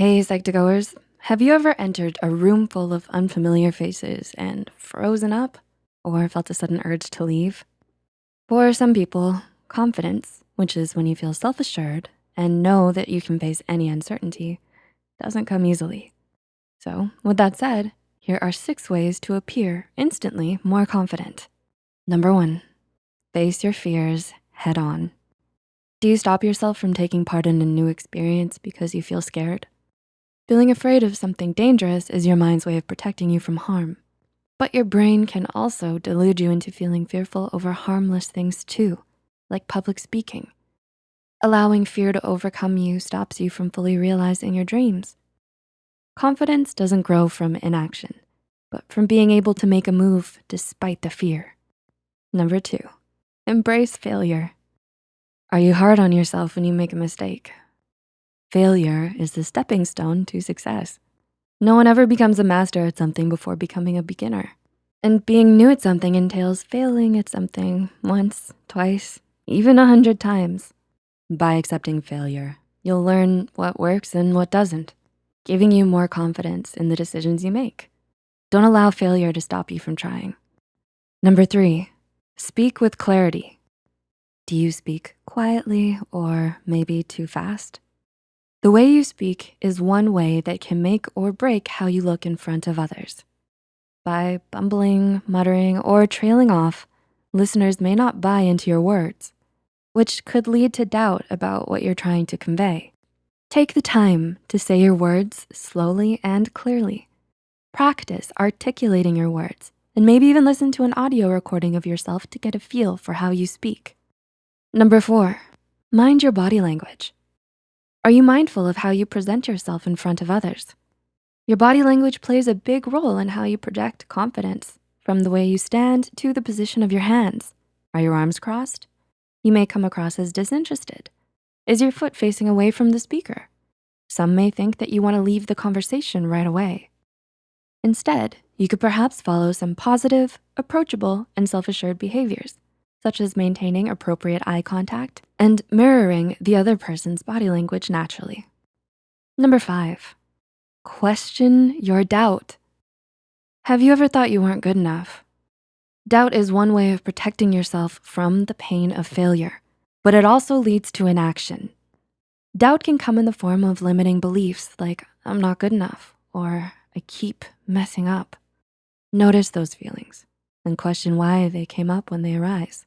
Hey, Psych2Goers, have you ever entered a room full of unfamiliar faces and frozen up or felt a sudden urge to leave? For some people, confidence, which is when you feel self-assured and know that you can face any uncertainty, doesn't come easily. So with that said, here are six ways to appear instantly more confident. Number one, face your fears head on. Do you stop yourself from taking part in a new experience because you feel scared? Feeling afraid of something dangerous is your mind's way of protecting you from harm. But your brain can also delude you into feeling fearful over harmless things too, like public speaking. Allowing fear to overcome you stops you from fully realizing your dreams. Confidence doesn't grow from inaction, but from being able to make a move despite the fear. Number two, embrace failure. Are you hard on yourself when you make a mistake? Failure is the stepping stone to success. No one ever becomes a master at something before becoming a beginner. And being new at something entails failing at something once, twice, even a hundred times. By accepting failure, you'll learn what works and what doesn't, giving you more confidence in the decisions you make. Don't allow failure to stop you from trying. Number three, speak with clarity. Do you speak quietly or maybe too fast? The way you speak is one way that can make or break how you look in front of others. By bumbling, muttering, or trailing off, listeners may not buy into your words, which could lead to doubt about what you're trying to convey. Take the time to say your words slowly and clearly. Practice articulating your words and maybe even listen to an audio recording of yourself to get a feel for how you speak. Number four, mind your body language. Are you mindful of how you present yourself in front of others? Your body language plays a big role in how you project confidence, from the way you stand to the position of your hands. Are your arms crossed? You may come across as disinterested. Is your foot facing away from the speaker? Some may think that you wanna leave the conversation right away. Instead, you could perhaps follow some positive, approachable, and self-assured behaviors such as maintaining appropriate eye contact and mirroring the other person's body language naturally. Number five, question your doubt. Have you ever thought you weren't good enough? Doubt is one way of protecting yourself from the pain of failure, but it also leads to inaction. Doubt can come in the form of limiting beliefs like, I'm not good enough, or I keep messing up. Notice those feelings and question why they came up when they arise.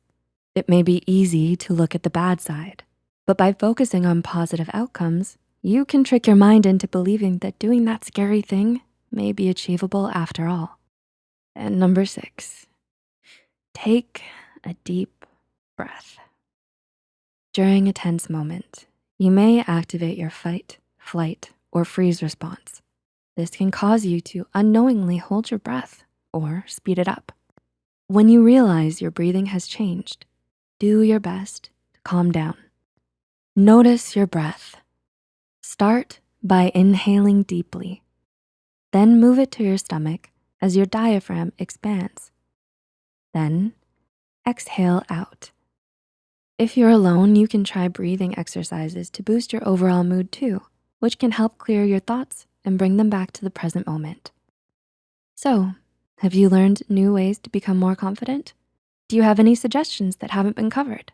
It may be easy to look at the bad side, but by focusing on positive outcomes, you can trick your mind into believing that doing that scary thing may be achievable after all. And number six, take a deep breath. During a tense moment, you may activate your fight, flight, or freeze response. This can cause you to unknowingly hold your breath or speed it up. When you realize your breathing has changed, do your best to calm down. Notice your breath. Start by inhaling deeply, then move it to your stomach as your diaphragm expands. Then exhale out. If you're alone, you can try breathing exercises to boost your overall mood too, which can help clear your thoughts and bring them back to the present moment. So, have you learned new ways to become more confident? Do you have any suggestions that haven't been covered?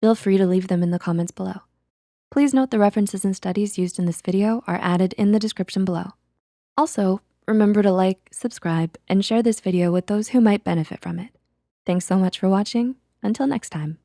Feel free to leave them in the comments below. Please note the references and studies used in this video are added in the description below. Also, remember to like, subscribe, and share this video with those who might benefit from it. Thanks so much for watching. Until next time.